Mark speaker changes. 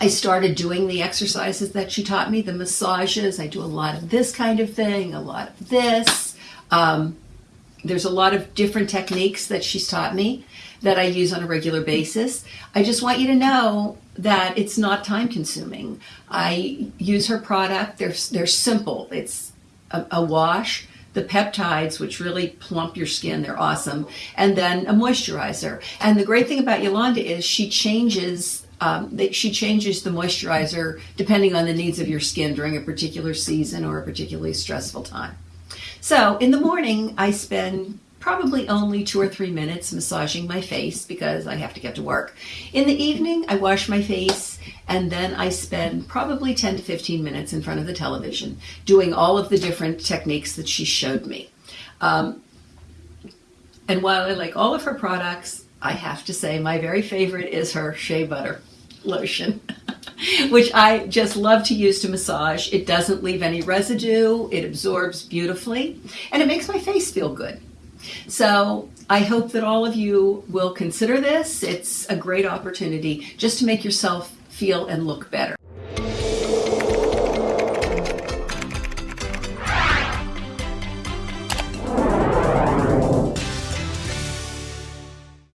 Speaker 1: I started doing the exercises that she taught me, the massages. I do a lot of this kind of thing, a lot of this. Um, there's a lot of different techniques that she's taught me that I use on a regular basis. I just want you to know that it's not time consuming. I use her product. They're, they're simple. It's a, a wash, the peptides, which really plump your skin. They're awesome. And then a moisturizer. And the great thing about Yolanda is she changes um, she changes the moisturizer depending on the needs of your skin during a particular season or a particularly stressful time. So in the morning, I spend probably only two or three minutes massaging my face because I have to get to work. In the evening, I wash my face and then I spend probably 10 to 15 minutes in front of the television doing all of the different techniques that she showed me. Um, and while I like all of her products, I have to say my very favorite is her shea butter lotion. which I just love to use to massage. It doesn't leave any residue, it absorbs beautifully, and it makes my face feel good. So I hope that all of you will consider this. It's a great opportunity just to make yourself feel and look better.